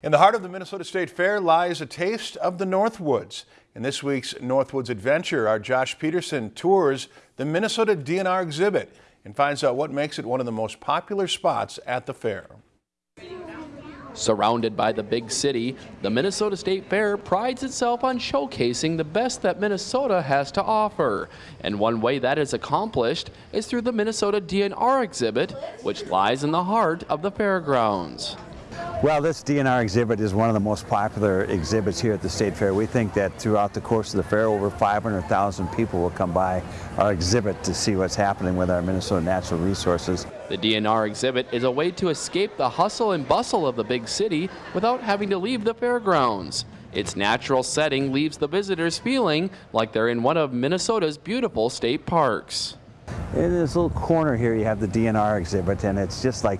In the heart of the Minnesota State Fair lies a taste of the Northwoods. In this week's Northwoods Adventure, our Josh Peterson tours the Minnesota DNR exhibit and finds out what makes it one of the most popular spots at the fair. Surrounded by the big city, the Minnesota State Fair prides itself on showcasing the best that Minnesota has to offer. And one way that is accomplished is through the Minnesota DNR exhibit, which lies in the heart of the fairgrounds. Well, this DNR exhibit is one of the most popular exhibits here at the State Fair. We think that throughout the course of the fair, over 500,000 people will come by our exhibit to see what's happening with our Minnesota natural resources. The DNR exhibit is a way to escape the hustle and bustle of the big city without having to leave the fairgrounds. Its natural setting leaves the visitors feeling like they're in one of Minnesota's beautiful state parks. In this little corner here, you have the DNR exhibit, and it's just like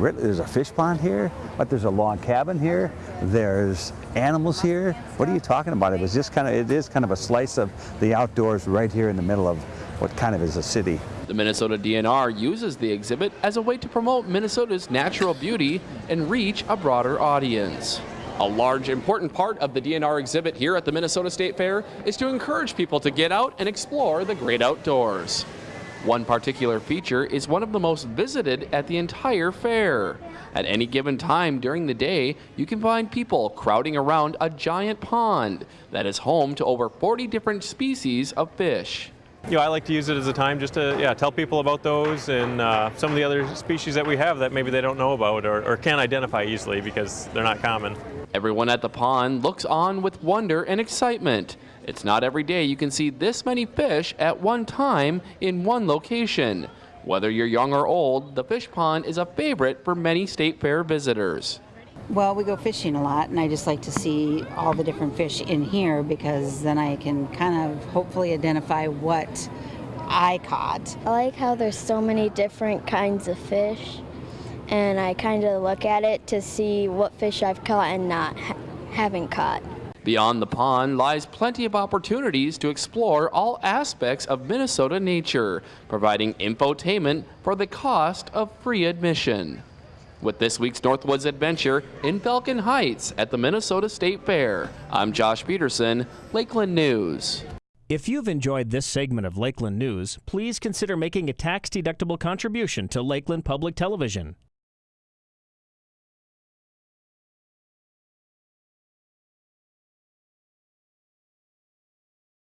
there's a fish pond here, but there's a log cabin here, there's animals here. What are you talking about? It was just kind of, it is kind of a slice of the outdoors right here in the middle of what kind of is a city. The Minnesota DNR uses the exhibit as a way to promote Minnesota's natural beauty and reach a broader audience. A large, important part of the DNR exhibit here at the Minnesota State Fair is to encourage people to get out and explore the great outdoors. One particular feature is one of the most visited at the entire fair. At any given time during the day, you can find people crowding around a giant pond that is home to over 40 different species of fish. You know, I like to use it as a time just to yeah, tell people about those and uh, some of the other species that we have that maybe they don't know about or, or can't identify easily because they're not common. Everyone at the pond looks on with wonder and excitement. It's not every day you can see this many fish at one time in one location. Whether you're young or old, the fish pond is a favorite for many state fair visitors. Well, we go fishing a lot, and I just like to see all the different fish in here because then I can kind of hopefully identify what I caught. I like how there's so many different kinds of fish, and I kind of look at it to see what fish I've caught and not ha haven't caught. Beyond the pond lies plenty of opportunities to explore all aspects of Minnesota nature, providing infotainment for the cost of free admission. With this week's Northwoods Adventure in Falcon Heights at the Minnesota State Fair, I'm Josh Peterson, Lakeland News. If you've enjoyed this segment of Lakeland News, please consider making a tax-deductible contribution to Lakeland Public Television.